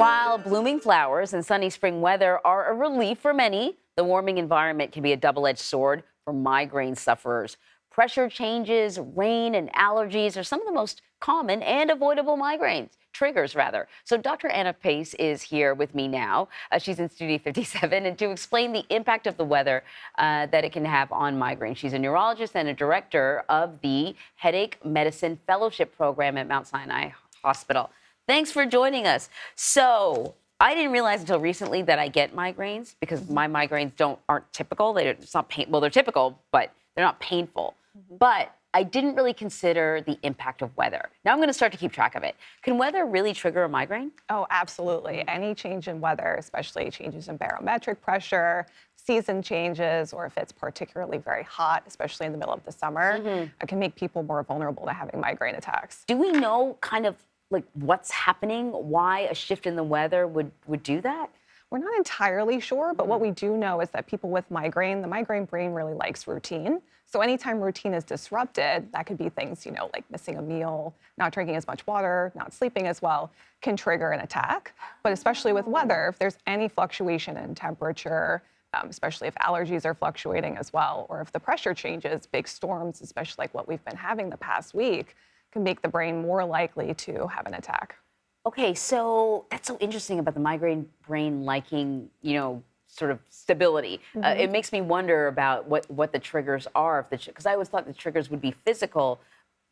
While blooming flowers and sunny spring weather are a relief for many, the warming environment can be a double edged sword for migraine sufferers. Pressure changes, rain, and allergies are some of the most common and avoidable migraines triggers rather. So Dr. Anna Pace is here with me now. Uh, she's in Studio 57 and to explain the impact of the weather uh, that it can have on migraine. She's a neurologist and a director of the Headache Medicine Fellowship Program at Mount Sinai Hospital. Thanks for joining us. So I didn't realize until recently that I get migraines because my migraines don't aren't typical. They, it's not pain. Well, they're typical, but they're not painful. Mm-hmm. But I didn't really consider the impact of weather. Now I'm going to start to keep track of it. Can weather really trigger a migraine? Oh, absolutely. Any change in weather, especially changes in barometric pressure, season changes, or if it's particularly very hot, especially in the middle of the summer, mm-hmm. it can make people more vulnerable to having migraine attacks. Do we know kind of like what's happening, why a shift in the weather would, would do that? We're not entirely sure, but what we do know is that people with migraine, the migraine brain really likes routine. So anytime routine is disrupted, that could be things, you know, like missing a meal, not drinking as much water, not sleeping as well, can trigger an attack. But especially with weather, if there's any fluctuation in temperature, um, especially if allergies are fluctuating as well, or if the pressure changes, big storms, especially like what we've been having the past week, can make the brain more likely to have an attack. Okay, so that's so interesting about the migraine brain liking, you know, sort of stability. Mm -hmm. uh, mm-hmm. it makes me wonder about what what the triggers are. If the because I always thought the triggers would be physical.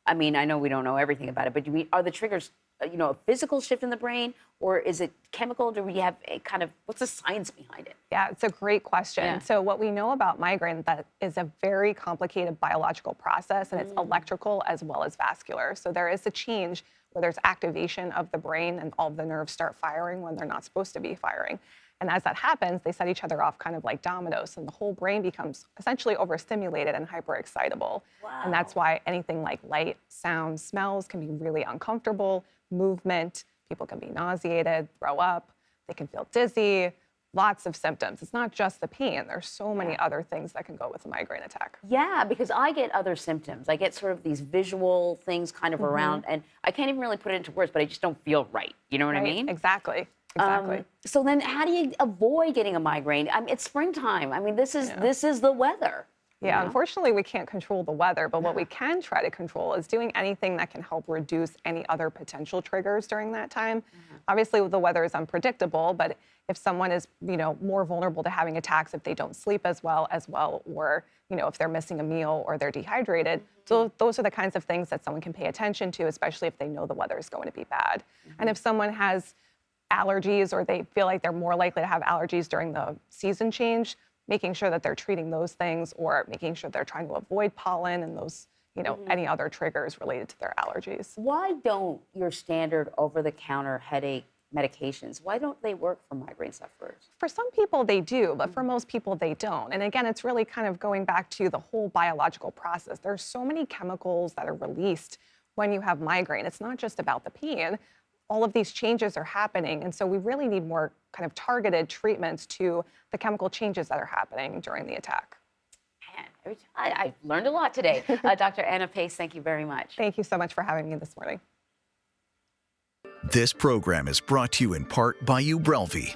I mean, I know we don't know everything about it, but do we are the triggers, you know, a physical shift in the brain, or is it chemical? Do we have a kind of what's the science behind it? Yeah, it's a great question. Yeah. So what we know about migraine that is a very complicated biological process, and it's mm. electrical as well as vascular. So there is a change where there's activation of the brain and all the nerves start firing when they're not supposed to be firing. And as that happens, they set each other off kind of like dominoes, and the whole brain becomes essentially overstimulated and hyperexcitable. Wow. And that's why anything like light, sound, smells can be really uncomfortable, movement, people can be nauseated, throw up, they can feel dizzy, lots of symptoms. It's not just the pain. There's so many other things that can go with a migraine attack. Yeah, because I get other symptoms. I get sort of these visual things kind of mm -hmm. around, and I can't even really put it into words, but I just don't feel right. You know what right? I mean? Exactly. Exactly. Um, so then how do you avoid getting a migraine? I mean, it's springtime. I mean, this is yeah. this is the weather. Yeah, unfortunately, we can't control the weather, but what we can try to control is doing anything that can help reduce any other potential triggers during that time. Mm -hmm. Obviously, the weather is unpredictable, but if someone is, you know, more vulnerable to having attacks if they don't sleep as well as well, or you know, if they're missing a meal or they're dehydrated. Mm -hmm. So those are the kinds of things that someone can pay attention to, especially if they know the weather is going to be bad. Mm -hmm. And if someone has allergies or they feel like they're more likely to have allergies during the season change, making sure that they're treating those things or making sure they're trying to avoid pollen and those, you know, mm -hmm. any other triggers related to their allergies. Why don't your standard over-the-counter headache medications, why don't they work for migraine sufferers? For some people they do, but for mm-hmm. most people they don't. And again, it's really kind of going back to the whole biological process. There's so many chemicals that are released when you have migraine. It's not just about the pain, all of these changes are happening. And so we really need more kind of targeted treatments to the chemical changes that are happening during the attack. Man, I, I learned a lot today. uh, Dr. Anna Pace, thank you very much. Thank you so much for having me this morning. This program is brought to you in part by Ubrelvy